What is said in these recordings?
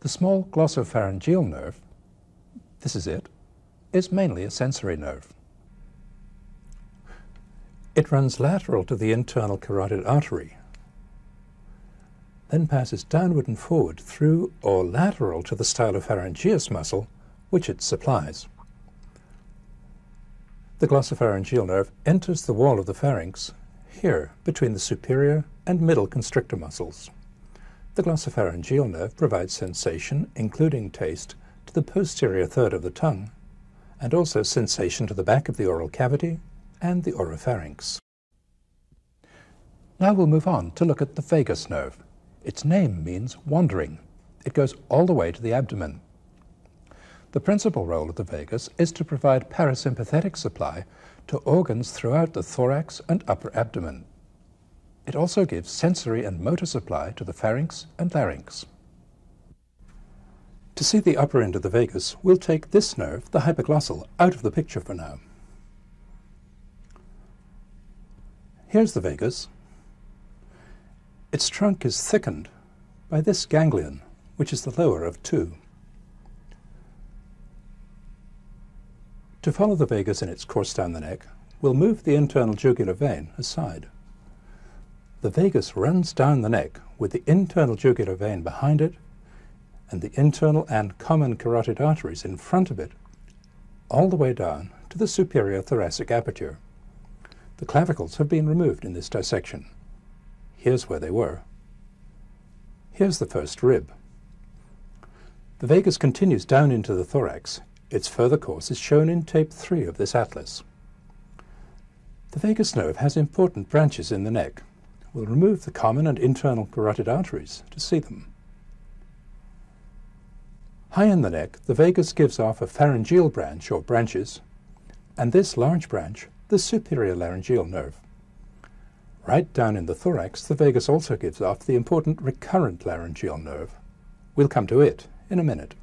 The small glossopharyngeal nerve, this is it, is mainly a sensory nerve. It runs lateral to the internal carotid artery, then passes downward and forward through or lateral to the stylopharyngeus muscle, which it supplies. The glossopharyngeal nerve enters the wall of the pharynx here between the superior and middle constrictor muscles. The glossopharyngeal nerve provides sensation, including taste, to the posterior third of the tongue, and also sensation to the back of the oral cavity and the oropharynx. Now we'll move on to look at the vagus nerve. Its name means wandering. It goes all the way to the abdomen. The principal role of the vagus is to provide parasympathetic supply to organs throughout the thorax and upper abdomen. It also gives sensory and motor supply to the pharynx and larynx. To see the upper end of the vagus, we'll take this nerve, the hypoglossal, out of the picture for now. Here's the vagus. Its trunk is thickened by this ganglion, which is the lower of two. To follow the vagus in its course down the neck, we'll move the internal jugular vein aside. The vagus runs down the neck with the internal jugular vein behind it and the internal and common carotid arteries in front of it, all the way down to the superior thoracic aperture. The clavicles have been removed in this dissection. Here's where they were. Here's the first rib. The vagus continues down into the thorax. Its further course is shown in tape 3 of this atlas. The vagus nerve has important branches in the neck. We'll remove the common and internal carotid arteries to see them. High in the neck, the vagus gives off a pharyngeal branch or branches, and this large branch, the superior laryngeal nerve. Right down in the thorax, the vagus also gives off the important recurrent laryngeal nerve. We'll come to it in a minute.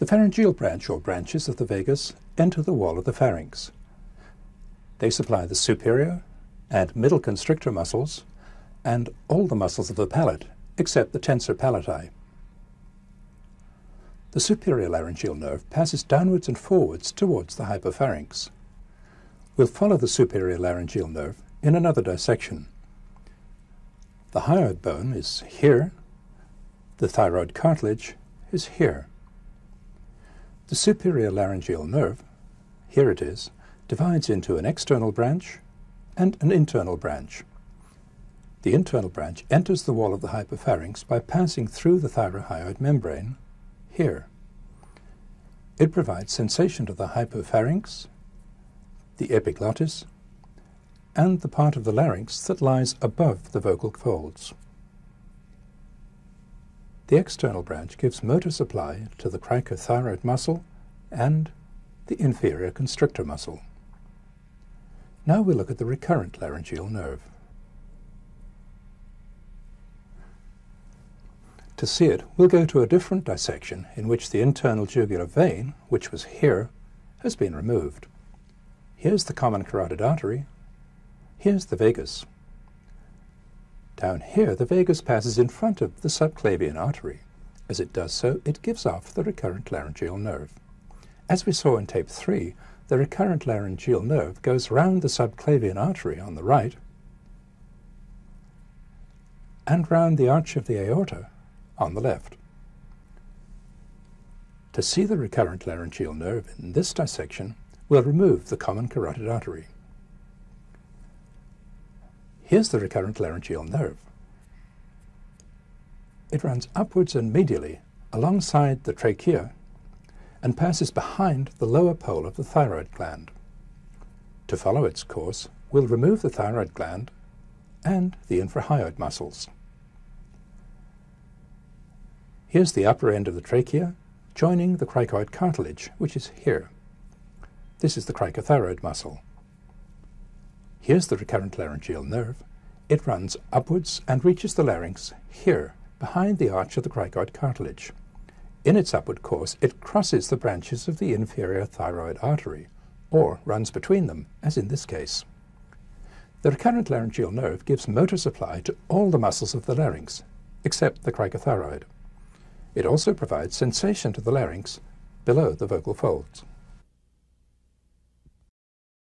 The pharyngeal branch or branches of the vagus enter the wall of the pharynx. They supply the superior and middle constrictor muscles and all the muscles of the palate except the tensor palati. The superior laryngeal nerve passes downwards and forwards towards the hypopharynx. We'll follow the superior laryngeal nerve in another dissection. The hyoid bone is here, the thyroid cartilage is here. The superior laryngeal nerve, here it is, divides into an external branch and an internal branch. The internal branch enters the wall of the hypopharynx by passing through the thyrohyoid membrane here. It provides sensation to the hypopharynx, the epiglottis, and the part of the larynx that lies above the vocal folds. The external branch gives motor supply to the cricothyroid muscle and the inferior constrictor muscle. Now we look at the recurrent laryngeal nerve. To see it, we'll go to a different dissection in which the internal jugular vein, which was here, has been removed. Here's the common carotid artery. Here's the vagus. Down here, the vagus passes in front of the subclavian artery. As it does so, it gives off the recurrent laryngeal nerve. As we saw in tape 3, the recurrent laryngeal nerve goes round the subclavian artery on the right and round the arch of the aorta on the left. To see the recurrent laryngeal nerve in this dissection, we'll remove the common carotid artery. Here's the recurrent laryngeal nerve. It runs upwards and medially alongside the trachea and passes behind the lower pole of the thyroid gland. To follow its course, we'll remove the thyroid gland and the infrahyoid muscles. Here's the upper end of the trachea, joining the cricoid cartilage, which is here. This is the cricothyroid muscle. Here's the recurrent laryngeal nerve. It runs upwards and reaches the larynx here, behind the arch of the cricoid cartilage. In its upward course, it crosses the branches of the inferior thyroid artery, or runs between them, as in this case. The recurrent laryngeal nerve gives motor supply to all the muscles of the larynx, except the cricothyroid. It also provides sensation to the larynx below the vocal folds.